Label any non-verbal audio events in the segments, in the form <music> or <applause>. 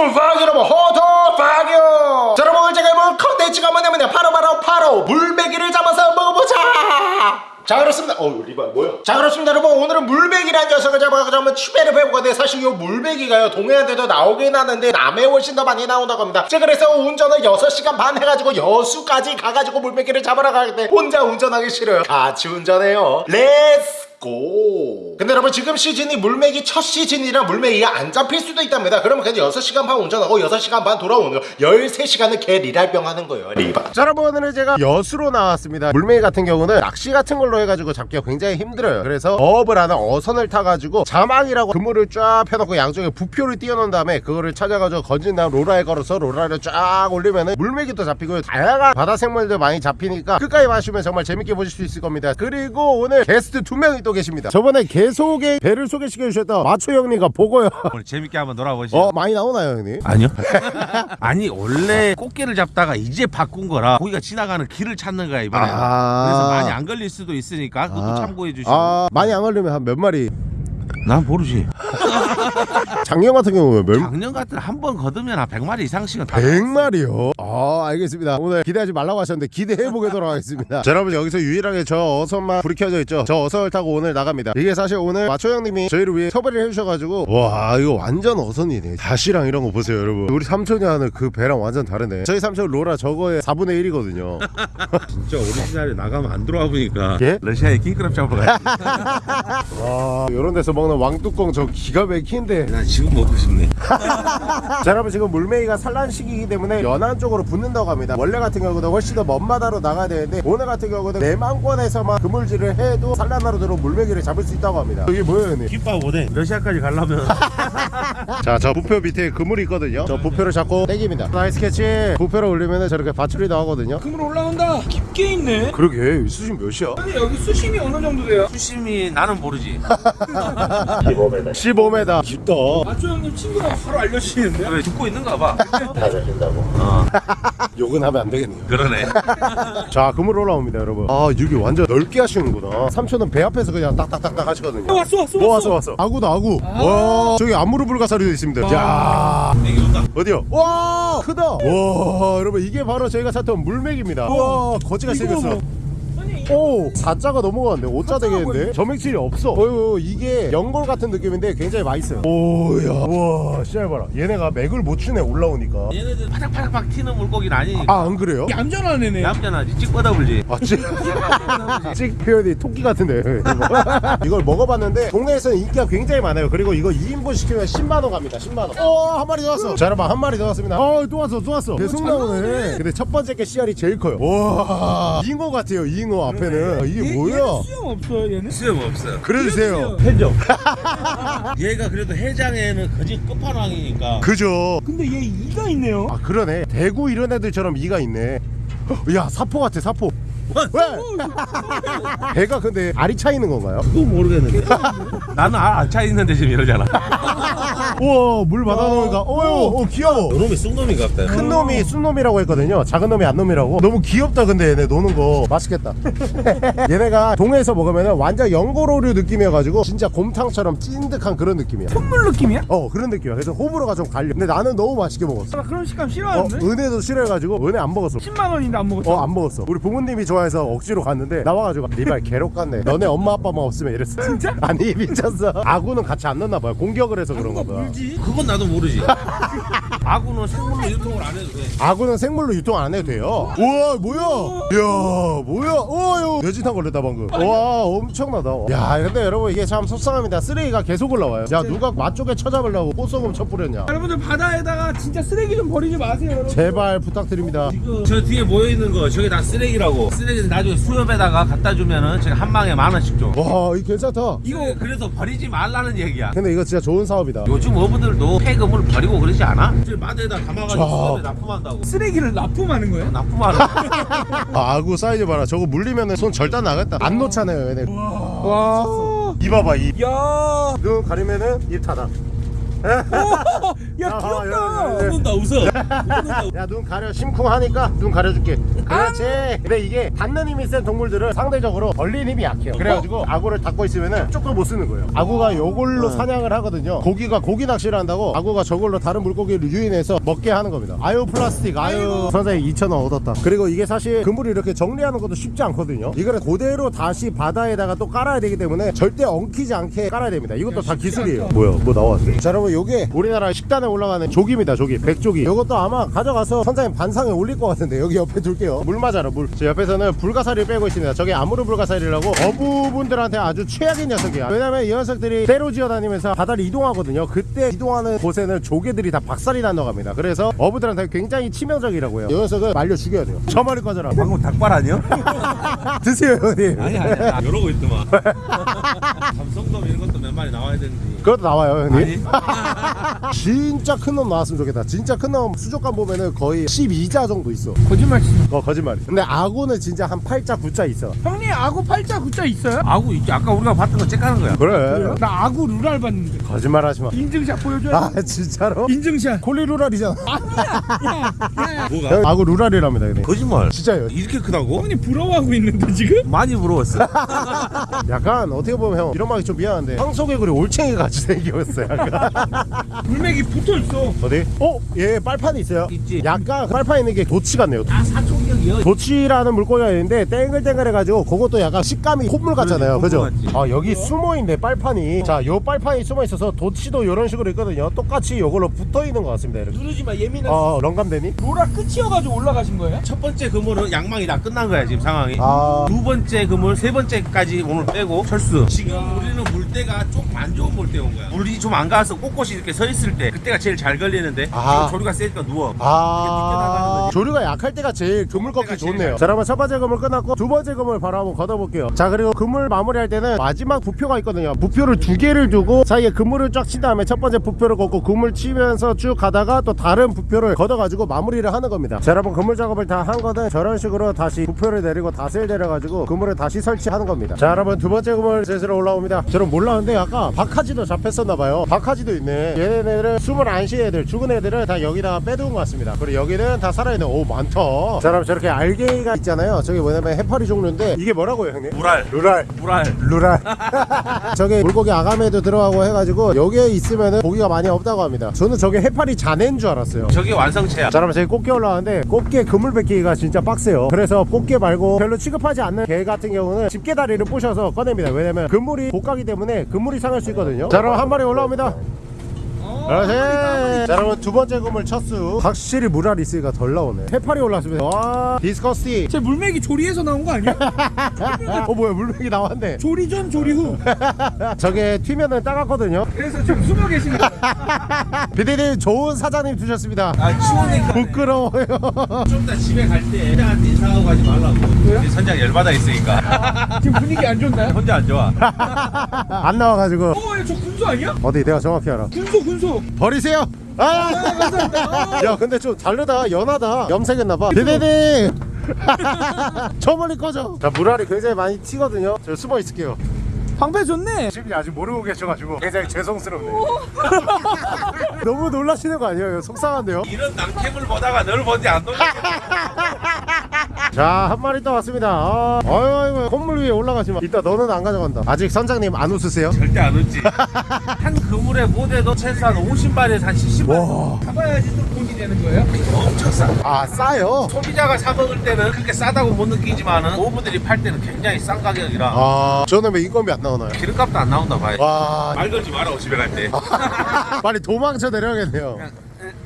스쿨 박 여러분 호도 박요. 자 여러분 오늘 제가 해볼 컨텐츠가 뭐냐면요 바로 바로 바로 물메기를 잡아서 먹어보자. 자 그렇습니다. 어우 리바 뭐야? 자 그렇습니다. 여러분 오늘은 물메기란 녀석을 잡아가지고 한번 추배를 해볼 건데 사실 이 물메기가요 동해안에도 나오긴 하는데 남해 훨씬 더 많이 나온다고 합니다. 자 그래서 운전을 6시간 반 해가지고 여수까지 가가지고 물메기를 잡으러 가는데 혼자 운전하기 싫어요. 같이 운전해요. Let's go. 근데 여러분 지금 시즌이 물메기 첫 시즌이라 물메기가 안 잡힐 수도 있답니다. 그러면 그냥 6시간 반 운전하고 6시간 반 돌아오는 거 13시간을 개 리랄병 하는 거예요 리바. 자 여러분 오늘은 제가 여수로 나왔습니다. 물메기 같은 경우는 낚시 같은 걸로 해가지고 잡기가 굉장히 힘들어요. 그래서 어업을 하는 어선을 타가지고 자망이라고 그물을 쫙 펴놓고 양쪽에 부표를 띄워놓은 다음에 그거를 찾아가지고 건진 다음 로라에 걸어서 로라를 쫙 올리면은 물메기도 잡히고요. 다양한 바다 생물들 많이 잡히니까 끝까지 마시면 정말 재밌게 보실 수 있을 겁니다. 그리고 오늘 게스트 두 명이 또 계십니다 저번에 개소개 배를 소개시켜 주셨던 마초 형님과 보고요 <laughs> 오늘 재밌게 한번 놀아보시죠. 어 많이 나오나요 형님? 아니요. <laughs> 아니 원래 꽃게를 잡다가 이제 바꾼 거라 고기가 지나가는 길을 찾는 거야 이번에. 아. 그래서 많이 안 걸릴 수도 있으니까 그것도 아. 참고해 주시고. 아 많이 안 걸리면 한 몇 마리 난 모르지. <laughs> <laughs> 작년 같은 경우는 몇 작년 같은 한 번 거두면 한 100마리 이상씩은 다 100마리요? 아 알겠습니다. 오늘 기대하지 말라고 하셨는데 기대해보도록 <laughs> 하겠습니다. 자 여러분 여기서 유일하게 저 어선만 불이 켜져 있죠? 저 어선을 타고 오늘 나갑니다. 이게 사실 오늘 마초 형님이 저희를 위해 섭외를 해주셔가지고 와 이거 완전 어선이네. 다시랑 이런 거 보세요 여러분. 우리 삼촌이 하는 그 배랑 완전 다르네. 저희 삼촌 로라 저거의 4분의 1이거든요. <laughs> 진짜 오리지널에 나가면 안 들어와 보니까 예? 러시아에 킹크랩 잡으러 가야지. 와 이런 데서 먹는 왕뚜껑 저 기가 막힌 데 난 지금 먹고 싶네. <laughs> 자 여러분 지금 물메기가 산란 시기이기 때문에 연안 쪽으로 붙는다고 합니다 원래 같은 경우는 훨씬 더 먼 바다로 나가야 되는데 오늘 같은 경우는 내만권에서만 그물질을 해도 산란하러 들어온 물메기를 잡을 수 있다고 합니다 이게 뭐예요 형님? 김밥 오뎅. 러시아까지 가려면 <laughs> 자저 부표 밑에 그물이 있거든요 저 부표를 잡고 땡깁니다 nice catch 부표를 올리면 저렇게 밧줄이 나오거든요 그물 올라온다. 깊게 있네. 그러게 수심 몇이야? 아니 여기 수심이 어느 정도 돼요? 수심이 나는 모르지. 15m 깊다. 마초 형님 친구가 바로 알려주시는데. 왜 듣고 있는가 봐. 다 잡힌다고. 어. 욕은 하면 안 되겠네요. 그러네. <laughs> 자 그물 올라옵니다 여러분. 아 여기 완전 넓게 하시는구나. 삼촌은 배 앞에서 그냥 딱딱딱딱 하시거든요. 왔어 왔어 뭐 왔어. 왔어 아구다 아구. 와 저기 안무르 불가사리도 있습니다. 야. 여기 온다. 어디요? 와 크다. 와 여러분 이게 바로 저희가 찾던 물맥입니다. 와 거지가 생겼어 오 4자가 넘어가는데 5자 되겠는데 점액질이 없어 어휴 이게 연골 같은 느낌인데 굉장히 맛있어요 오야 와 씨알 봐라 얘네가 맥을 못 추네 올라오니까 얘네들 파닥파닥 튀는 물고기는 아니니까. 아 안 그래요? 얌전한 애네. 얌전하지. 찍 뻗어불지. 아, 찍, 찍 표현이 토끼 같은데. <laughs> 이걸 먹어봤는데, 동네에서는 인기가 굉장히 많아요. 그리고 이거 2인분 시키면 10만원 갑니다, 10만원. 어, 한 마리 넣었어. 자, 여러분, 한 마리 넣었습니다. 어, 또 왔어, 또 왔어. 계속 나오네. 근데 첫 번째 게 씨알이 제일 커요. 와, 잉어 같아요, 잉어 앞에 는. 이게 뭐야? 수영 없어요 얘는. 수염 없어요. 그래주세요. 해적. <laughs> 얘가 그래도 해장에는 거짓 끝판왕이니까. 그죠? 근데 얘 이가 있네요. 아, 그러네. 대구 이런 애들처럼 이가 있네. 야, 사포 같아, 사포. 왜? 배가 근데 알이 차 있는 건가요? 그거 모르겠는데. <laughs> 나는 알차 있는데 지금 이러잖아. <laughs> 우와, 물 받아놓으니까, 어유, 어, 귀여워. 요놈이 쑥놈이 같다. 큰 놈이 순놈이라고 했거든요 작은 놈이 안놈이라고 너무 귀엽다 근데 얘네 노는 거 맛있겠다 <laughs> 얘네가 동해에서 먹으면 완전 연고로류 느낌이어가지고 진짜 곰탕처럼 찐득한 그런 느낌이야 콧물 느낌이야? 어 그런 느낌이야 그래서 호불호가 좀 갈려 근데 나는 너무 맛있게 먹었어 나 그런 식감 어, 싫어하는데. 은혜도 싫어해가지고 은혜 안 먹었어 10만 원인데 안 먹었어. 어안 먹었어 우리 부모님이 좋아 해서 억지로 갔는데 나와가지고 리발 괴롭 같네 너네 엄마 아빠만 없으면 이랬어 진짜? <laughs> 아니 미쳤어 아구는 같이 안 넣나 봐요 공격을 해서 그런가 봐 물지? 그건 나도 모르지. <laughs> 아구는 생물로 유통을 안 해도 돼. 아구는 생물로 유통 안 해도 돼요. 우와 뭐야? 이야 뭐야? 어유 뇌진탕 걸렸다 방금. 와 엄청나다. 야 근데 여러분 이게 참 속상합니다. 쓰레기가 계속 올라와요. 야 누가 맛 쪽에 쳐잡으려고 꽃소금 쳐뿌렸냐? 여러분들 바다에다가 진짜 쓰레기 좀 버리지 마세요 여러분. 제발 부탁드립니다. 저 뒤에 모여 있는 거 저게 다 쓰레기라고. 쓰레기 나중에 수협에다가 갖다 주면은 제가 한 방에 만 원씩 줘. 와 이거 괜찮다. 이거 그래서 버리지 말라는 얘기야. 근데 이거 진짜 좋은 사업이다. 요즘 어부들도 폐금을 버리고 그러지 않아? 저 마대에다 담아가지고 자. 납품한다고. 쓰레기를 납품하는 거예요? 납품하는 <laughs> 아, 아구 사이즈 봐라. 저거 물리면은 손 절단 나겠다. 안 놓잖아요 얘네. 와. 이 봐봐 이. 야. 눈 가리면은 입 닫아. 야 귀엽다. 웃는다 웃어. 야 눈 가려. 심쿵하니까 눈 가려줄게. 그렇지. 근데 이게 닿는 힘이 센 동물들은 상대적으로 벌린 힘이 약해요. 그래가지고 아구를 닫고 있으면은 쪽도 못 쓰는 거예요. 아구가 요걸로 사냥을 하거든요. 고기가 고기 낚시를 한다고 아구가 저걸로 다른 물고기를 유인해서 먹게 하는 겁니다. 아유 플라스틱. 아유. 선생님 2,000원 얻었다. 그리고 이게 사실 그물을 이렇게 정리하는 것도 쉽지 않거든요. 이거를 그대로 다시 바다에다가 또 깔아야 되기 때문에 절대 엉키지 않게 깔아야 됩니다. 이것도 다 기술이에요. 뭐야? 뭐 나왔어 자 여러분 요게 우리나라 식단에 올라가는 조기입니다 조기. 백조기. 이것도 아마 가져가서 선장님 반상에 올릴 것 같은데 여기 옆에 둘게요. 물 맞아라 물저 옆에서는 불가사리를 빼고 있습니다. 저게 아무르 불가사리라고 어부분들한테 아주 최악의 녀석이야. 왜냐면 이 녀석들이 때로 지어다니면서 바다를 이동하거든요. 그때 이동하는 곳에는 조개들이 다 박살이 난다고 합니다. 그래서 어부들한테 굉장히 치명적이라고 해요. 이 녀석을 말려 죽여야 돼요. 저 머리 꺼져라. 방금 닭발 아니야? <laughs> 드세요 형님. 아니 아니 아, 이러고 있더만. <laughs> 감성돔 이런 것도 몇 마리 나와야 되는데. 그것도 나와요 형님. 아니. 진짜 큰 놈 나왔으면 좋겠다 진짜 큰 놈 수족관 보면은 거의 12자 정도 있어 거짓말 치지 어 거짓말이 근데 악어는 진짜 한 8자 9자 있어 형님 아구 팔자 구자 있어요? 아구 있지. 아까 우리가 봤던 거 째까는 거야. 그래 나 아구 루랄 봤는데 거짓말 하지 마 인증샷 보여줘요 아 진짜로? 인증샷 콜리 루랄이잖아 야야 야 뭐가? 형, 악어 루랄이랍니다 형님 거짓말. 진짜요 이렇게 크다고? 형님 부러워하고 있는데 지금? 많이 부러웠어. <laughs> 약간 어떻게 보면 형 이런 말이 좀 미안한데 황소개구리 올챙이 같이 생겼어요 약간 물맥이 붙어있어 어디? 어? 얘 빨판이 있어요 있지. 약간 빨판 있는 게 도치 같네요 아 사촌 격이요. 도치라는 물고기가 있는데 땡글땡글해가지고 그것도 약간 식감이 콧물 같잖아요 그죠? 같지. 아 여기 숨어있네 빨판이 자요 빨판이 숨어있어서 도치도 이런 식으로 있거든요 똑같이 요걸로 붙어있는 것 같습니다 이렇게 누르지 마 예민한 어 런감되니? 로라 끝이어가지고 올라가신 거예요? 첫 번째 그물은 양망이 다 끝난 거야 지금 상황이. 아 두 번째 그물 세 번째까지 오늘 빼고 철수. 지금 우리는 물때가 좀안 좋은 물때 온 거야. 물이 좀 안 가서 꼿꼿이 이렇게 서 있을 때 그때가 제일 잘 걸리는데 아. 조류가 세니까 누워. 아. 조류가 약할 때가 제일 그물 그때가 제일 좋네요. 잘- 자 그러면 첫 번째 그물 끝났고 두 번째 그물 바로 한번 걷어볼게요. 자 그리고 그물 마무리할 때는 마지막 부표가 있거든요. 부표를 두 개를 두고 사이에 그물을 쫙 친 다음에 첫 번째 부표를 걷고 그물 치면서 쭉 가다가 또 다른 부표를 걷어가지고 마무리를 하는 겁니다. 자 여러분 그물 작업을 다 한 거는 저런 식으로 다시 부표를 내리고 닷을 내려가지고 그물을 다시 설치하는 겁니다. 자 여러분 두 번째 그물 슬슬 올라옵니다. 저는 몰랐는데 아까 박하지도 잡혔었나봐요. 박하지도 있네. 얘네들은 숨을 안 쉬는 애들 죽은 애들을 다 여기다가 빼두은 것 같습니다. 그리고 여기는 다 살아있는 오 많다. 자 그럼 저렇게 알갱이가 있잖아요. 저게 뭐냐면 해파리 종류인데 이게 뭐라고요 형님? 물알. 루랄. 물알. 루랄. <laughs> 저게 물고기 아가미에도 들어가고 해가지고 여기에 있으면은 고기가 많이 없다고 합니다. 저는 저게 해파리 자네인 줄 알았어요. 저게 완성체야. 자 그러면 저기 꽃게 올라왔는데 꽃게 그물 뱉기가 진짜 빡세요. 그래서 꽃게 말고 별로 취급하지 않는 게 같은 경우는 집게다리를 부셔서 꺼냅니다. 왜냐면 그물이 고가기 때문에 그물이 상할 수 있거든요. 자 그럼 한 마리 올라옵니다 그렇지 자 여러분 두 번째 그물 첫수. 확실히 물알이 있으니까 덜 나오네. 해파리 올라왔습니다. 와. 디스커스티. 제 물맥이 조리에서 나온 거 아니야? <laughs> 어 뭐야 물맥이 나왔네. 조리 전 조리 후. 저게 튀면은 따갑거든요. 그래서 지금 숨어 계시는 거예요 <laughs> <laughs> 비디님 좋은 사장님 두셨습니다. 아 추우니까. 부끄러워요. 좀 이따 집에 갈때 선장한테 인사하고 가지 말라고. 왜요? 선장 열받아 있으니까. <laughs> 지금 분위기 안 좋나요? <laughs> 혼자 안 좋아. 안 나와가지고. 어저 군소 아니야? 어디 내가 정확히 알아. 군소 군소 버리세요! 아! 감사합니다. 야 근데 좀 다르다. 연하다. 염색했나봐. 디디디! 저 멀리 꺼져. 자 물알이 굉장히 많이 튀거든요. 저 숨어 있을게요 방패 좋네. 지금 아직 모르고 계셔가지고 굉장히 죄송스럽네요. <laughs> 너무 놀라시는 거 아니에요? 속상한데요? 이런 낭캠을 보다가 널 본지 안 놀라. <laughs> 자한 마리 또 왔습니다. 아, 아유 아유 건물 위에 올라가지 마. 이따 너는 안 가져간다. 아직 선장님 안 웃으세요? 절대 안 웃지. <laughs> 한 그물에 못해도 최소 한 50마리에서 한 70마리. 와. 잡아야지 또 되는 거예요? 엄청 싸. 아 싸요? 소비자가 사 먹을 때는 그렇게 싸다고 못 느끼지만은 오브들이 팔 때는 굉장히 싼 가격이라 아 저는 왜 인건비 안 나오나요? 기름값도 안 나온다 봐요. 와 말 걸지 마라 집에 갈 때. <laughs> 빨리 도망쳐 내려야겠네요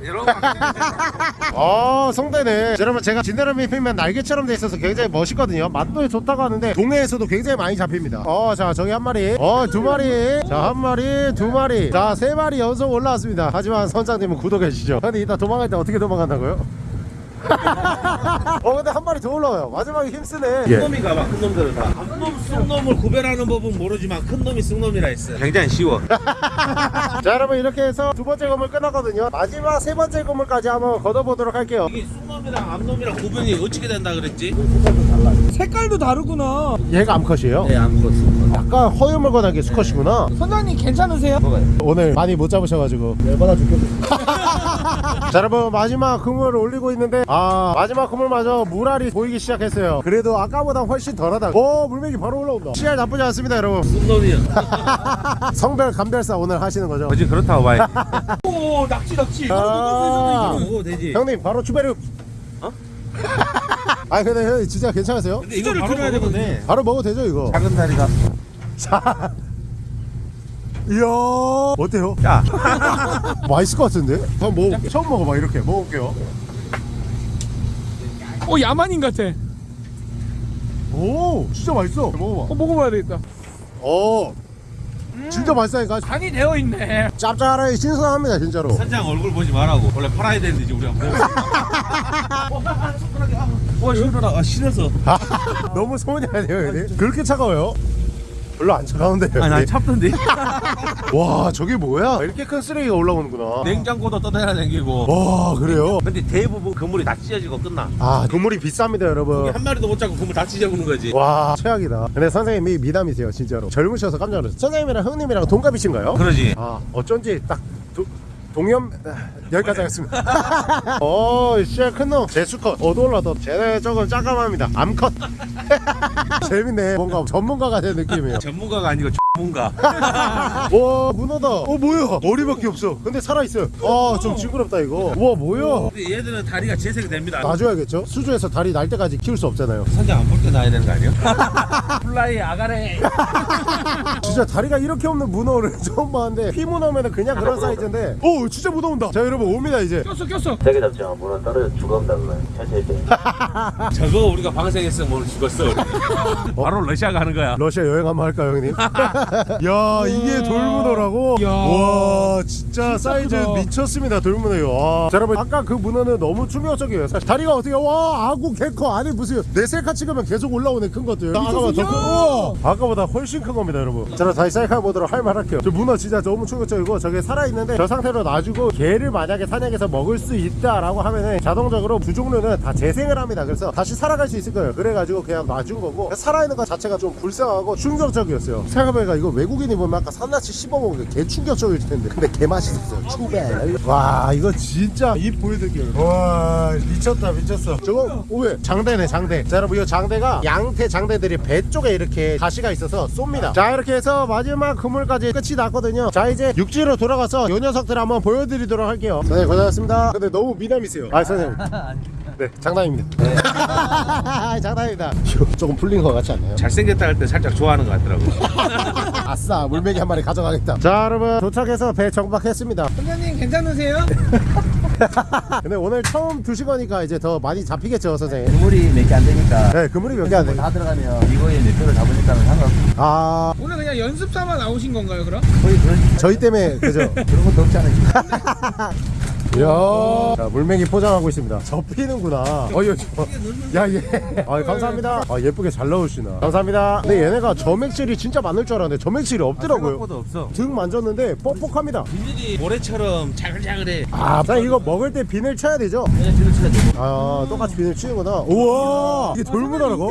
여러분 <laughs> 아 성대네. 여러분 제가 진드라미 피면 날개처럼 돼 있어서 굉장히 멋있거든요. 맛도 좋다고 하는데 동해에서도 굉장히 많이 잡힙니다. 어 자 저기 한 마리. 어 두 마리. 자 한 마리 두 마리. 자 세 마리 연속 올라왔습니다. 하지만 선장님은 구독해 주시죠. 근데 이따 도망갈 때 어떻게 도망간다고요? 어 근데 한 마리 더 올라와요 마지막에 힘쓰네 큰 놈이 가봐 큰 놈들은 다. 놈 쑥놈을 구별하는 법은 모르지만 큰 놈이 쑥놈이라 했어. 굉장히 쉬워. <laughs> 자 여러분 이렇게 해서 두 번째 건물 끝났거든요 마지막 세 번째 건물까지 한번 걷어보도록 할게요 이게 쑥놈이랑 암놈이랑 구분이 어떻게 된다 그랬지? 색깔도 다르구나 얘가 암컷이에요? 네 암컷 쑥. 약간 허유물건하게 수컷이구나 선장님 괜찮으세요? 오늘 많이 못 잡으셔가지고 열받아 죽겠어 <laughs> 자 여러분 마지막 그물을 올리고 있는데 아 마지막 그물마저 물알이 보이기 시작했어요 그래도 아까보다 훨씬 덜하다 오 물맥이 바로 올라온다 씨알 나쁘지 않습니다 여러분 놈이야. <laughs> 성별 감별사 오늘 하시는 거죠 어지 그렇다고 봐야. <laughs> 오 낙지 낙지 아. 형님 바로 추베르 어? <laughs> 아 근데 형님 진짜 괜찮으세요? 근데 이거 바로 먹어도 되거든. 돼. 바로 먹어도 되죠 이거 작은 다리가. 자 이야 어때요? 야. <laughs> 맛있을 것 같은데? 한번 먹어볼게요 처음 먹어봐 이렇게 먹어볼게요 오 야만인 같아 오 진짜 맛있어 먹어봐 어 먹어봐야 되겠다 오 진짜 맛있다니까 간이 되어 있네 짭짤하게 신선합니다 진짜로 선장 얼굴 보지 말라고. 원래 팔아야 되는데 이제 우리가 먹어. 와 시원하다. 아 싫어서. <laughs> 너무 소문이 아니에요 형님? 그렇게 차가워요? 별로 안 차가운데 아난 형님? 참던데. 와 저게 뭐야 이렇게 큰 쓰레기가 올라오는구나 냉장고도 떠내야 생기고. 와 그래요? 근데 대부분 그물이 다 찢어지고 끝나. 아 그물이 비쌉니다 여러분 한 마리도 못 잡고 그물 다 찢어보는 거지. 와 최악이다 근데 선생님이 미담이세요 진짜로 젊으셔서 깜짝 놀랐어요 선생님이랑 형님이랑 동갑이신가요? 그러지. 아 어쩐지 딱 도, 동염 아, 여기까지 하겠습니다. <laughs> 어 씨알 큰놈. 제수컷. 어두올라도 쟤네 조금 짜감합니다. 암컷. 재밌네. 뭔가 전문가가 된 느낌이에요. 전문가가 아니고 전문가. <laughs> 와 문어다 어 뭐야 머리밖에 없어 근데 살아있어요 아좀 징그럽다 이거 와 뭐야 근데 얘들은 다리가 재생이 됩니다. 놔줘야겠죠 수조에서 다리 날 때까지 키울 수 없잖아요 선장 안 볼 때 놔야 되는 거 아니야? <laughs> 플라이 아가래. <laughs> 진짜 다리가 이렇게 없는 문어를 처음 봤는데 피문어면 그냥 그런 사이즈인데 오 진짜 문어 온다 자 여러분 옵니다 이제 꼈어 꼈어 세게 잡지 마. 물은 떨어져 죽어온다 그거. 돼. 저거 우리가 방생했으면 오늘 죽었어. 우리. 바로 러시아 가는 거야. 러시아 여행 한번 할까요 형님? 야 이게 돌문어라고? 야. 와 진짜, 사이즈 크다. 미쳤습니다 돌문어요. 와. 자 여러분 아까 그 문어는 너무 충격적이에요. 사실 다리가 어떻게 와 아구 개커 아니 무슨 네셀카 찍으면 계속 올라오는 큰 것들. 아까보다 더 큰, 아까보다 훨씬 큰 겁니다 여러분. 자 그럼 다시 셀카 보도록 할 말할게요. 저 문어 진짜 너무 충격적이고 저게 살아있는데 저 상태로 놔주고 개를 만약에 사냥해서 먹을 수 있다라고 하면은 자동적으로 두 종류는 다 재생을 합니다. 그래서 다시 살아갈 수 있을 거예요. 그래가지고 그냥 놔준 거고 살아있는 것 자체가 좀 불쌍하고 충격적이었어요. 생각해보니까 이거 외국인이 보면 아까 산나치 씹어먹은 게 개 충격적일 텐데. 근데 개 맛있었어요. 추베. 와 이거 진짜 입 보여드릴게요. 와 미쳤다 미쳤어. 저거 오, 왜? 장대네 장대. 자 여러분 이 장대가 양태 장대들이 배 쪽에 이렇게 가시가 있어서 쏩니다. 자 이렇게 해서 마지막 그물까지 끝이 났거든요. 자 이제 육지로 돌아가서 요 녀석들 한번 보여드리도록 할게요. 선생님 고생하셨습니다. 근데 너무 미남이세요. 아 선생님 <laughs> 네 장난입니다 <laughs> 장난입니다 <laughs> 조금 풀린 것 같지 않나요? 잘생겼다 할 때 살짝 좋아하는 것 같더라고. <laughs> 아싸 물메기 한 마리 가져가겠다 자 여러분 도착해서 배 정박했습니다 선생님 괜찮으세요? 근데 오늘 처음 두신 거니까 이제 더 많이 잡히겠죠 선생님 그물이 몇 개 안 되니까 네 그물이 몇 개안 돼. 다 들어가면 이거에 몇 표를 잡으니까는 상관없어. 아 오늘 그냥 연습 삼아 나오신 건가요 그럼? 거의 그런 저희 때문에 그죠? 그런 것도 없지 않아요. 이야 자, 물메기 포장하고 있습니다 접히는구나 어이 야얘 아, 감사합니다 아 예쁘게 잘 나오시나 감사합니다 근데 얘네가 점액질이 진짜 많을 줄 알았는데 점액질이 없더라고요 생각보다 없어. 등 만졌는데 뻑뻑합니다 비늘이 모래처럼 자글자글해. 아 자, 이거 먹을 때 비늘 쳐야 되죠? 그냥 뒤로 쳐야 돼. 아 똑같이 비늘 치는구나 우와 이게 돌문어라고? <laughs>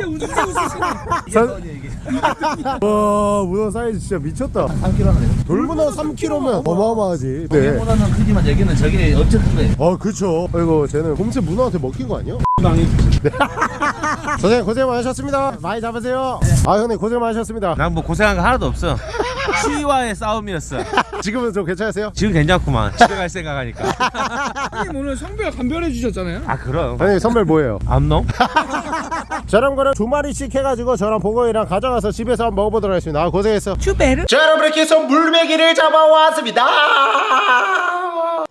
와 문어 사이즈 진짜 미쳤다 3kg나 돼. 돌문어 3kg면 어마어마하지 네. 보다는 크지만 여기는 저게 엄청 큰 거예요. 아 그쵸 아이고 쟤는 곰새 문어한테 먹힌 거 아니야? <laughs> 당이. <laughs> 선생님 고생 많으셨습니다 많이 잡으세요 아 형님 고생 많으셨습니다 난 뭐 고생한 거 하나도 없어. 추위와의 싸움이었어. 지금은 좀 괜찮으세요? 지금 괜찮구만. 집에 갈 생각하니까. <laughs> 선생님 오늘 성별 감별해 주셨잖아요 아 그럼. 선생님 선물 뭐예요? 암놈? 저런 거를 두 마리씩 해가지고 저랑 보거이랑 가져가서 집에서 한번 먹어보도록 하겠습니다 아 고생했어 추베르 자 여러분 이렇게 해서 물메기를 잡아왔습니다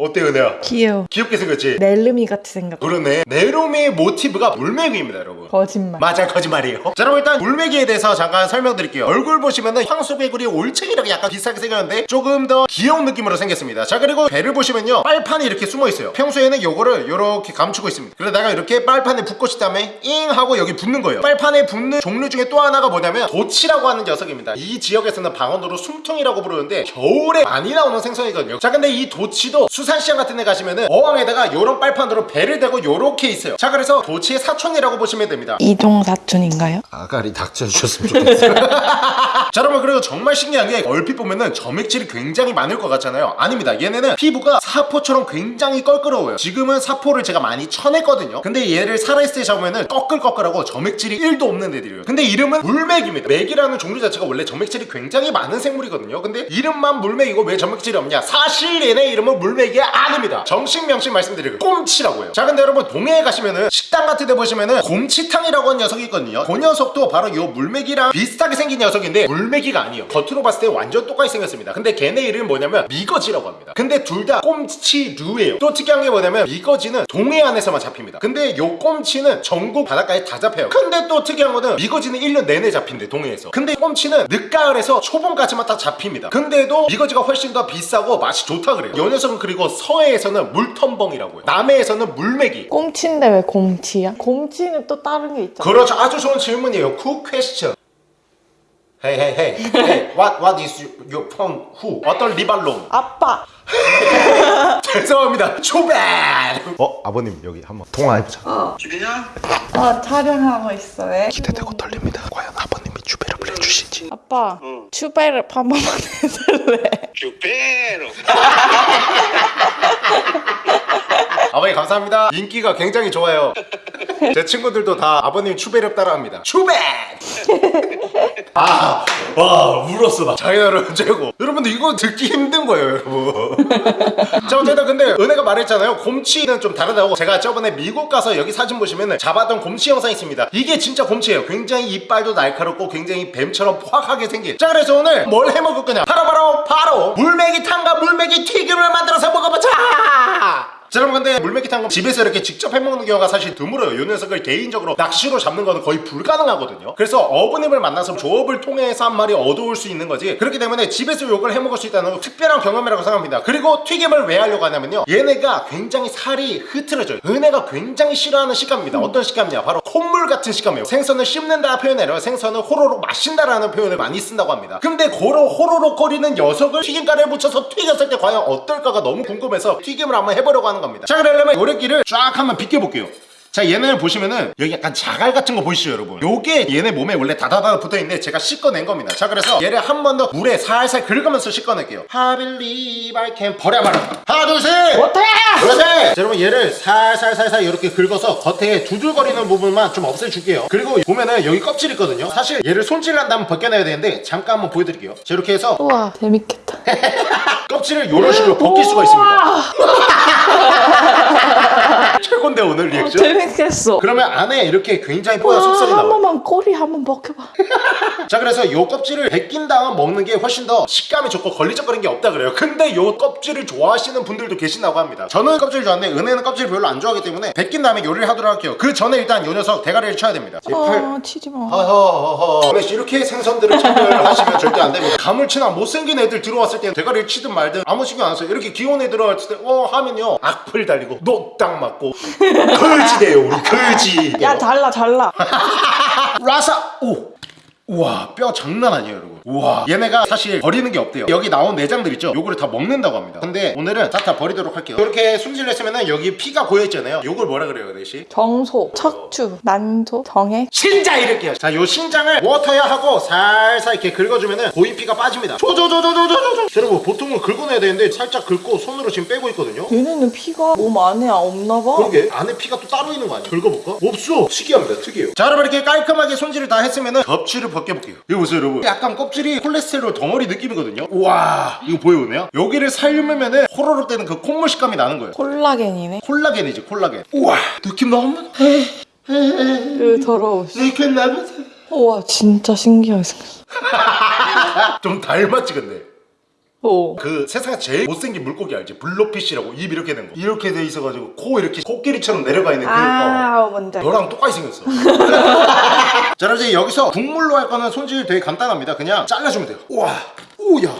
어때 은혜야? 귀여워. 귀엽게 생겼지? 넬름이 같이 생겼다. 그러네. 네로미의 모티브가 물메기입니다 여러분. 거짓말. 맞아 거짓말이에요. 자 여러분 일단 물메기에 대해서 잠깐 설명드릴게요. 얼굴 보시면은 향수개구리 올챙이랑 약간 비슷하게 생겼는데 조금 더 귀여운 느낌으로 생겼습니다. 자 그리고 배를 보시면요. 빨판이 이렇게 숨어 있어요. 평소에는 요거를 이렇게 감추고 있습니다. 내가 이렇게 빨판에 붙고 싶다음에 잉 하고 여기 붙는 거예요. 빨판에 붙는 종류 중에 또 하나가 뭐냐면 도치라고 하는 녀석입니다. 이 지역에서는 방언으로 숨통이라고 부르는데 겨울에 많이 나오는 생선이거든요. 자 근데 이 도치도 수산 인산시장 같은 데 가시면은 어항에다가 요런 빨판으로 배를 대고 요렇게 있어요. 자 그래서 도치의 사촌이라고 보시면 됩니다. 이종 사촌인가요? 아가리 닥쳐 주셨으면 좋겠어요. <laughs> 자 여러분 그리고 정말 신기한 게 얼핏 보면은 점액질이 굉장히 많을 것 같잖아요. 아닙니다. 얘네는 피부가 사포처럼 굉장히 껄끄러워요. 지금은 사포를 제가 많이 쳐냈거든요. 근데 얘를 살아있을 때 잡으면은 꺼끌꺼끌하고 점액질이 1도 없는 애들이에요. 근데 이름은 물맥입니다. 맥이라는 종류 자체가 원래 점액질이 굉장히 많은 생물이거든요. 근데 이름만 물맥이고 왜 점액질이 없냐? 사실 얘네 이름은 물맥이 아닙니다. 정식 명식 말씀드리고 꼼치라고 해요. 자 근데 여러분 동해에 가시면은 식당 같은 데 보시면은 곰치탕이라고 하는 녀석이 있거든요. 그 녀석도 바로 요 물맥이랑 비슷하게 생긴 녀석인데 물맥이가 아니에요. 겉으로 봤을 때 완전 똑같이 생겼습니다. 근데 걔네 이름이 뭐냐면 미거지라고 합니다. 근데 둘 다 꼼치류예요. 또 특이한 게 뭐냐면 미거지는 동해안에서만 잡힙니다. 근데 요 꼼치는 전국 바닷가에 다 잡혀요. 근데 또 특이한 거는 미거지는 1년 내내 잡힌대 동해에서. 근데 꼼치는 늦가을에서 초봄까지만 딱 잡힙니다. 근데도 미거지가 훨씬 더 비싸고 맛이 좋다 그래요. 요 녀석은 그리고 서해에서는 물텀벙이라고 해요. 남해에서는 물메기 꼼치인데 왜 곰치야? 곰치는 또 다른 게 있잖아. 그렇죠. 아주 좋은 질문이에요. Good question Hey hey hey. Hey what what is your phone? Who? 어떤 리발롬? 아빠! <laughs> 죄송합니다. 초반. 어 아버님 여기 한번 통화해보자. 어, 촬영하고 있어. 왜? 기대되고 떨립니다. 과연 아버님이 주베르를 해주실지. 아빠, 추베르 한 번만 <laughs> 해줄래? <laughs> 아버님 감사합니다. 인기가 굉장히 좋아요. 제 친구들도 다 아버님 추베르 따라합니다. 추베 아 와 울었어 나. 장인어른 최고. <laughs> 여러분들 이거 듣기 힘든 거예요 여러분. <laughs> 자 어쨌든 근데 은혜가 말했잖아요. 곰치는 좀 다르다고. 제가 저번에 미국 가서 여기 사진 보시면은 잡았던 곰치 영상 있습니다. 이게 진짜 곰치예요. 굉장히 이빨도 날카롭고 굉장히 뱀처럼 포악하게 생긴. 자 그래서 오늘 뭘 해먹을 거냐? 바로 바로 바로 물메기 탕과 물메기 튀김을 만들어서 먹어보자 자 여러분 근데 물메기탕은 집에서 이렇게 직접 해먹는 경우가 사실 드물어요. 이 녀석을 개인적으로 낚시로 잡는 거는 거의 불가능하거든요. 그래서 어부님을 만나서 조업을 통해서 한 마리 얻어올 수 있는 거지. 그렇기 때문에 집에서 요걸 해먹을 수 있다는 건 특별한 경험이라고 생각합니다. 그리고 튀김을 왜 하려고 하냐면요. 얘네가 굉장히 살이 흐트러져요. 은혜가 굉장히 싫어하는 식감입니다. 어떤 식감이냐? 바로 콧물 같은 식감이에요. 생선을 씹는다 아니라 생선을 호로록 마신다라는 표현을 많이 쓴다고 합니다. 근데 고로 호로록 거리는 녀석을 튀김가루에 묻혀서 튀겼을 때 과연 어떨까가 너무 궁금해서 튀김을 한번 해보려고 하는 겁니다. 자 그러려면 요래끼를 쫙 한번 비껴볼게요 자 얘네를 보시면은 여기 약간 자갈 같은 거 보이시죠 여러분? 요게 얘네 몸에 원래 다다다 붙어있는데 제가 씻어낸 겁니다. 자 그래서 얘를 한 번 더 물에 살살 긁으면서 씻어낼게요. I believe I can 버려봐라 하나 둘셋! 못해 그렇지 자, 여러분 얘를 살살살살 이렇게 긁어서 겉에 두들거리는 부분만 좀 없애줄게요. 그리고 보면은 여기 껍질 있거든요. 사실 얘를 손질한 다음에 벗겨내야 되는데 잠깐 한번 보여드릴게요. 자 이렇게 해서 우와, 재밌겠다. <laughs> 껍질을 이런 식으로 벗길 수가 있습니다. <laughs> 최곤데 오늘 리액션? 재밌겠어. 그러면 안에 이렇게 굉장히 뽀얀 속살이 한 나와요. 번만 꼬리 한 번 벗겨봐. <laughs> 자 그래서 요 껍질을 벗긴 다음 먹는 게 훨씬 더 식감이 좋고 걸리적거리는 게 없다 그래요. 근데 요 껍질을 좋아하시는 분들도 계신다고 합니다. 저는 껍질 좋아하는데 은혜는 껍질 별로 안 좋아하기 때문에 벗긴 다음에 요리를 하도록 할게요. 그 전에 일단 요 녀석 대가리를 쳐야 됩니다. 제발. 어, 치지 마. 허허허허. 이렇게 생선들을 차별하시면 절대 안 됩니다. 가물치나 못생긴 애들 들어왔을 때 대가리를 치든 말든 아무 신경 안 써요. 이렇게 귀여운 애 들어왔을 때 어 하면요. 악플 달리고 노딱 맞고 <laughs> 거지 돼요 우리 거지 야, 잘라, 잘라. <laughs> 라사 오 우와 뼈 장난 아니에요 여러분. 우와 얘네가 사실 버리는 게 없대요. 여기 나온 내장들 있죠? 요거를 다 먹는다고 합니다. 근데 오늘은 다다 버리도록 할게요. 이렇게 손질 했으면은 여기 피가 고여있잖아요. 요걸 뭐라 그래요 대시? 정소, 척추, 난소, 정액. 신장 이렇게요. 자요 신장을 워터야 하고 살살 이렇게 긁어주면은 고인 피가 빠집니다. 조조조조조조조 여러분 보통은 긁어내야 되는데 살짝 긁고 손으로 지금 빼고 있거든요. 얘네는 피가 몸 안에 없나 봐. 그러게. 안에 피가 또 따로 있는 거 아니야? 긁어볼까? 없어. 특이합니다. 특이해요. 자 여러분 이렇게 깔끔하게 손질을 다 했으면은 껍질을 벗겨볼게요. 이거 보세요 여러분. 약간 껍질이 콜레스테롤 덩어리 느낌이거든요. 우와 이거 보여오네요. 여기를 살려면은 호로록 되는 그 콧물 식감이 나는 거예요. 콜라겐이네. 콜라겐이지 콜라겐. 우와 느낌 너무 으, 더러워. 느낌 우와, 진짜 신기하게 생겼어. <laughs> 좀 닮았지 근데 오. 그 세상에 제일 못생긴 물고기 알지? 블로피쉬라고 입 이렇게 된 거 이렇게 돼 있어가지고 코 이렇게 코끼리처럼 내려가 있는 그 어. 아, 뭔지. 알겠다. 너랑 똑같이 생겼어 <laughs> 자 그럼 이제 여기서 국물로 할 거는 손질 되게 간단합니다 그냥 잘라주면 돼요 우와 오야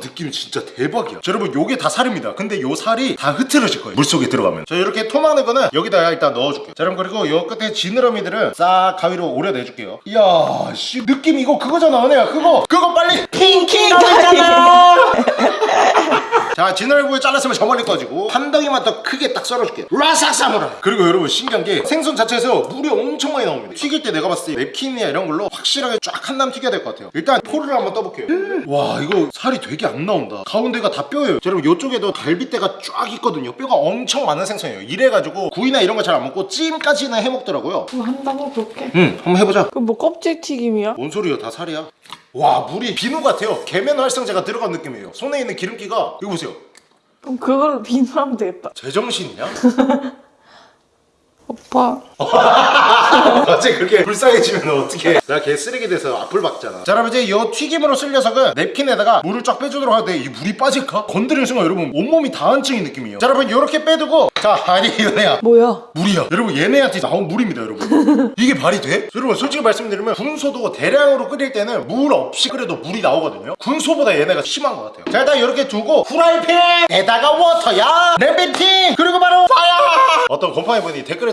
느낌 진짜 대박이야. 자, 여러분 요게 다 살입니다. 근데 요 살이 다 흐트러질 거예요. 물속에 들어가면. 자 이렇게 토막는 거는 여기다 일단 넣어줄게요. 자 여러분 그리고 요 끝에 지느러미들은 싹 가위로 오려내줄게요. 이야 씨 느낌 이거 그거잖아 은혜야. 그거. 그거 빨리. 핑키가 되잖아 <laughs> 아 지느러기에 잘랐으면 저 멀리 꺼지고 한 덩이만 더 크게 딱 썰어줄게. 라삭 사물아 그리고 여러분 신기한 게 생선 자체에서 물이 엄청 많이 나옵니다. 튀길 때 내가 봤을 때 맵킨이나 이런 걸로 확실하게 쫙 한담 튀겨야 될 것 같아요. 일단 포를 한번 떠볼게요. 음. 와 이거 살이 되게 안 나온다. 가운데가 다 뼈예요. 여러분 이쪽에도 갈비뼈가 쫙 있거든요. 뼈가 엄청 많은 생선이에요. 이래가지고 구이나 이런 거 잘 안 먹고 찜까지는 해먹더라고요. 그럼 한다고 그렇게? 응 한번 해보자. 그럼 뭐 껍질 튀김이야? 뭔 소리야 다 살이야? 와 물이 비누 같아요. 계면 활성제가 들어간 느낌이에요. 손에 있는 기름기가 이거 보세요. 그럼 그걸 비누하면 되겠다. 제정신이냐? <laughs> 오빠. <laughs> 갑자기 그렇게 불쌍해지면 어떡해. 내가 걔 쓰레기 돼서 앞을 박잖아. 자 여러분 이제 이 튀김으로 쓸 녀석은 냅킨에다가 물을 쫙 빼주도록 하는데 이 물이 빠질까? 건드리는 순간 여러분 온몸이 다한증인 느낌이에요. 자 여러분 이렇게 빼두고. 자 아니 얘네야. 뭐야? 물이야. 여러분 얘네한테 나온 물입니다 여러분. <laughs> 이게 말이 돼? 여러분 솔직히 말씀드리면 군소도 대량으로 끓일 때는 물 없이 끓여도 물이 나오거든요. 군소보다 얘네가 심한 것 같아요. 자 일단 이렇게 두고 후라이팬에다가 워터야! 랩베팅! 그리고 바로 파야 어떤 건팡이 분이 댓글에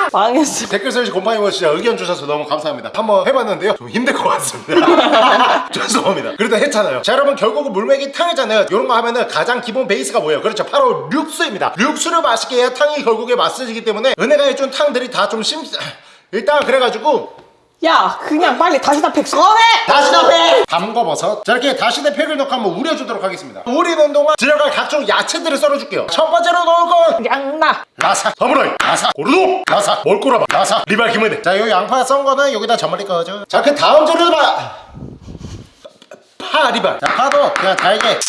망했어. 댓글 설치 곰팡이버 진짜 의견 주셔서 너무 감사합니다. 한번 해봤는데요. 좀 힘들 것 같습니다. <laughs> 죄송합니다. 그래도 했잖아요. 자 여러분 결국은 물맥이 탕이잖아요. 이런 거 하면은 가장 기본 베이스가 뭐예요? 그렇죠. 바로 육수입니다. 육수를 맛있게 해야 탕이 결국에 맛있어지기 때문에 은혜가 해준 탕들이 다 좀 심... 일단 그래가지고 야 그냥 빨리 다시다 팩 꺼내! 다시다 팩! 담궈버섯. 자 이렇게 다시다 팩을 넣고 한번 우려주도록 하겠습니다. 우리는 동안 들어갈 각종 야채들을 썰어줄게요. 첫 번째로 넣을 건 양나. 라사 서브로이 라사 고르도 라사 몰꼬라바 라사 리발 기무네 자요 양파 썬 거는 여기다 저머리 꺼줘 자그 다음 재료를 봐. 파리발. 자 파도 그냥 달게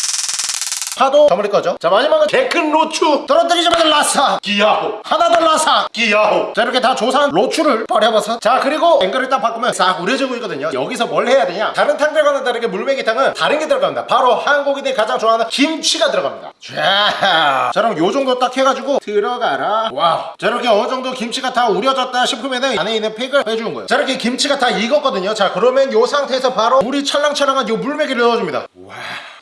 파도 저머리 꺼줘 자 마지막은 개큰 로추. 떨어뜨리자마자 라사. 기야호. 하나 더 라사. 기야호. 자 이렇게 다 조사한 로추를 버려봐서. 자 그리고 앵글을 딱 바꾸면 싹 우려지고 있거든요. 여기서 뭘 해야 되냐? 다른 탕들과는 다르게 물메기탕은 다른 게 들어갑니다. 바로 한국인들이 가장 좋아하는 김치가 들어갑니다. 자, 자 그럼 요 정도 딱 해가지고 들어가라. wow. 자 이렇게 어느 정도 김치가 다 우려졌다 싶으면은 안에 있는 팩을 빼주는 거예요. 자 이렇게 김치가 다 익었거든요. 자 그러면 요 상태에서 바로 물이 찰랑찰랑한 요 물메기를 넣어줍니다. 와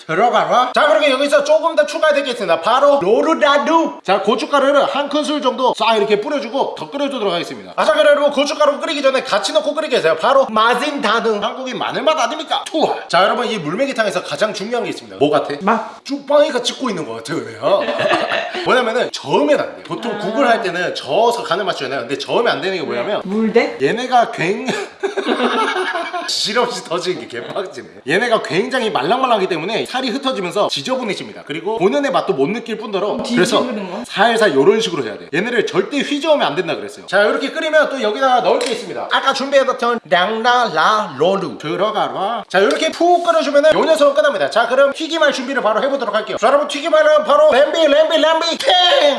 들어가라. 자 그렇게 여기서 조금 더 추가될 게 있습니다. 바로 로르라누. 자 고춧가루를 한 큰술 정도 싹 이렇게 뿌려주고 더 끓여주도록 하겠습니다. 아자 여러분 고춧가루 끓이기 전에 같이 넣고 끓이게 해서요? 바로 마진다능 한국인 마늘맛 아닙니까? 투하 자 여러분 이 물메기탕에서 가장 중요한 게 있습니다. 뭐 같아? 맛. 쭈빵이가 찍고 있는 것 같아요 왜요? <laughs> 뭐냐면은 저으면 안돼 보통 국을 할 때는 저어서 간을 맞추잖아요 근데 저으면 안 되는 게 뭐냐면 물대? 얘네가 굉장히 실없이 터지는 게 개빡치네. 얘네가 굉장히 말랑말랑하기 때문에 살이 흩어지면서 지저분해집니다 그리고 본연의 맛도 못 느낄 뿐더러 그래서? 살살 이런 식으로 해야 돼 얘네를 절대 휘저으면 안 된다 그랬어요 자 이렇게 끓이면 또 여기다 넣을 게 있습니다 아까 준비해뒀던 량라라 로루 들어가라 자 이렇게 푹 끓여주면 은 요 녀석은 끝납니다 자 그럼 튀김할 준비를 바로 해보도록 할게요 자 여러분 튀김하려면 바로 램비 램비 램비 킹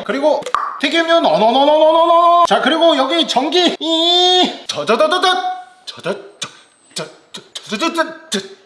그리고 튀김류 너너너너너너너 자 그리고 여기 전기 이 저저저저저 저저저저저저저저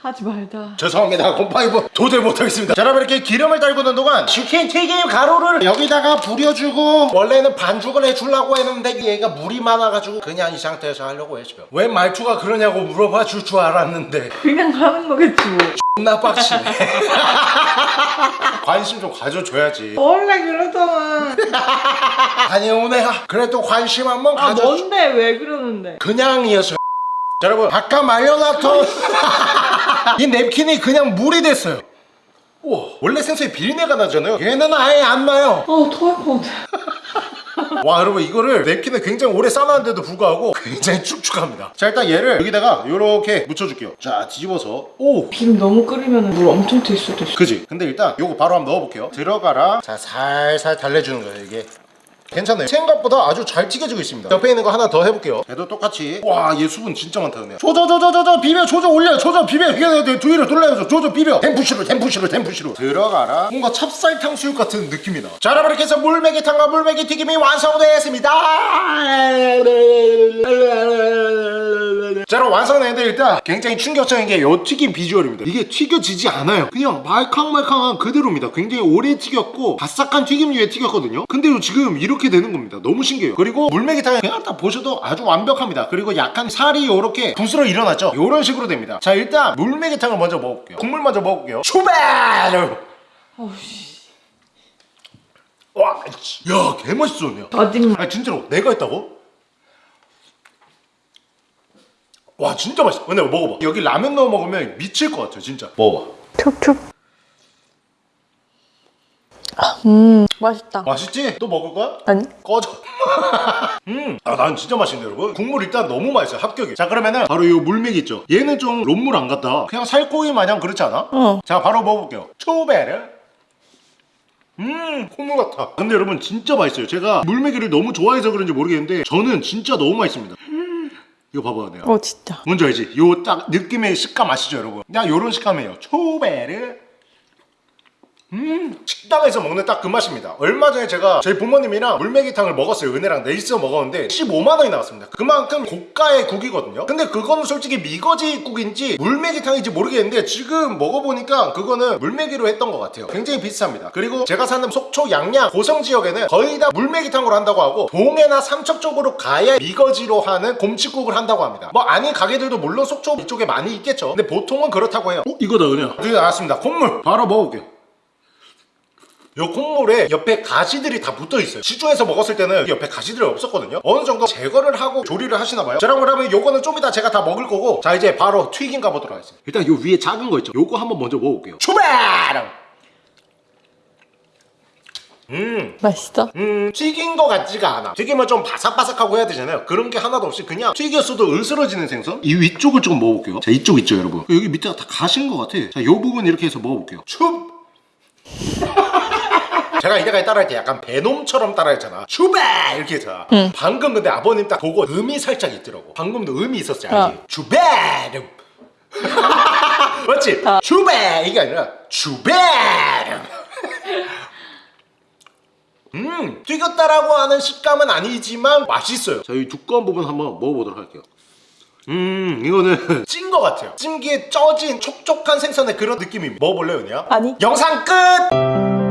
하지 말자 죄송합니다. 곰팡이부 도저히 못하겠습니다. 자 여러분 이렇게 기름을 달구는 동안 치킨 튀김 가루를 여기다가 부려주고 원래는 반죽을 해주려고 했는데 얘가 물이 많아가지고 그냥 이 상태에서 하려고 했어요. 왜 말투가 그러냐고 물어봐 줄 줄 알았는데. 그냥 가는 거겠지 뭐. 존나 빡치네. <laughs> 관심 좀 가져줘야지. 원래 그러잖아. <laughs> 아니 오네가 그래도 관심 한번 아 가져 뭔데? 왜 그러는데? 그냥이었어요 자, 여러분 아까 말려놨던 <laughs> 이 냅킨이 그냥 물이 됐어요. 우와 원래 생수에 비린내가 나잖아요. 얘는 아예 안 나요. 어 토할 것 같아. <laughs> 와 여러분 이거를 냅킨을 굉장히 오래 싸놨는데도 불구하고 굉장히 축축합니다. 자 일단 얘를 여기다가 이렇게 묻혀줄게요. 자 뒤집어서. 오! 기름 너무 끓이면 물 엄청 튈 수도 있어. 그지? 근데 일단 요거 바로 한번 넣어볼게요. 들어가라. 자 살살 달래주는 거예요 이게 괜찮아요. 생각보다 아주 잘 튀겨지고 있습니다. 옆에 있는 거 하나 더 해볼게요. 얘도 똑같이. 와 얘 수분 진짜 많다 그냥 조져 조져 조져 비벼 조져 올려 조져 비벼. 이게 뒤로 돌려줘 조져 비벼. 템푸시로 템푸시로 템푸시로 들어가라. 뭔가 찹쌀 탕 수육 같은 느낌이 나자 여러분 이렇게 해서 물메기탕과 물메기 튀김이 완성되었습니다. 자 여러분 완성했는데 일단 굉장히 충격적인 게 요 튀김 비주얼입니다. 이게 튀겨지지 않아요. 그냥 말캉말캉한 그대로입니다. 굉장히 오래 튀겼고 바삭한 튀김류에 튀겼거든요. 근데 요 지금 이렇게 이렇게 되는 겁니다 너무 신기해요 그리고 물메기탕 그냥 딱 보셔도 아주 완벽합니다 그리고 약간 살이 이렇게 부스러 일어났죠 이런 식으로 됩니다 자 일단 물메기탕을 먼저 먹어볼게요 국물 먼저 먹어볼게요 출발 와, 야, 개맛있었네요. 거짓말. 아, 진짜로 내가 했다고? 와, 진짜 맛있어. 근데 먹어봐. 여기 라면 넣어 먹으면 미칠 것 같아, 진짜. 먹어봐. 촉촉. 음, 맛있다. 맛있지? 또 먹을 거야? 아니? 꺼져. <laughs> 음, 아, 난 진짜 맛있네, 여러분. 국물 일단 너무 맛있어요, 합격이. 자, 그러면은 바로 이 물맥 있죠? 얘는 좀 론물 안 같다. 그냥 살코기 마냥 그렇지 않아? 어. 자, 바로 먹어볼게요. 초베르. 음, 콧물 같아. 근데 여러분 진짜 맛있어요. 제가 물메기를 너무 좋아해서 그런지 모르겠는데 저는 진짜 너무 맛있습니다. 음, 이거 봐봐, 내가. 어, 진짜. 뭔지 알지? 요 딱 느낌의 식감 아시죠, 여러분? 그냥 요런 식감이에요. 초베르. 음 식당에서 먹는 딱 그 맛입니다. 얼마 전에 제가 저희 부모님이랑 물메기탕을 먹었어요. 은혜랑 넷이서 먹었는데 15만원이 나왔습니다. 그만큼 고가의 국이거든요. 근데 그거는 솔직히 미거지 국인지 물메기탕인지 모르겠는데 지금 먹어보니까 그거는 물메기로 했던 것 같아요. 굉장히 비슷합니다. 그리고 제가 사는 속초 양양 고성 지역에는 거의 다 물메기탕으로 한다고 하고 동해나 삼척 쪽으로 가야 미거지로 하는 곰치국을 한다고 합니다. 뭐 아닌 가게들도 물론 속초 이쪽에 많이 있겠죠. 근데 보통은 그렇다고 해요. 어? 이거다 은혜야. 드디어 나왔습니다. 콩물 바로 먹어볼게 요요 콩물에 옆에 가시들이 다 붙어 있어요 시중에서 먹었을 때는 옆에 가시들이 없었거든요 어느 정도 제거를 하고 조리를 하시나 봐요 자 그러면 요거는 좀 이따 제가 다 먹을 거고 자 이제 바로 튀김 가보도록 하겠습니다 일단 요 위에 작은 거 있죠 요거 한번 먼저 먹어볼게요 출발 음 맛있어? 음, 튀긴 거 같지가 않아. 튀기면 좀 바삭바삭하고 해야 되잖아요. 그런 게 하나도 없이 그냥 튀겼어도 으스러지는 생선? 이 위쪽을 조금 먹어볼게요. 자, 이쪽 있죠, 여러분. 여기 밑에가 다 가신 것 같아. 자, 요 부분 이렇게 해서 먹어볼게요. 춥! 제가 이때까지 따라할 때 약간 베놈처럼 따라했잖아. 슈베! 이렇게 했잖아. 방금 근데 아버님 딱 보고 음이 살짝 있더라고. 방금도 음이 있었지, 알지? 어. 슈베! <laughs> 맞지? 슈베! 이게 아니라 슈베! <laughs> 음 튀겼다라고 하는 식감은 아니지만 맛있어요 자이 두꺼운 부분 한번 먹어보도록 할게요 음 이거는 <laughs> 찐 거 같아요 찜기에 쪄진 촉촉한 생선의 그런 느낌입니다 먹어볼래요 은혜야? 아니. 영상 끝!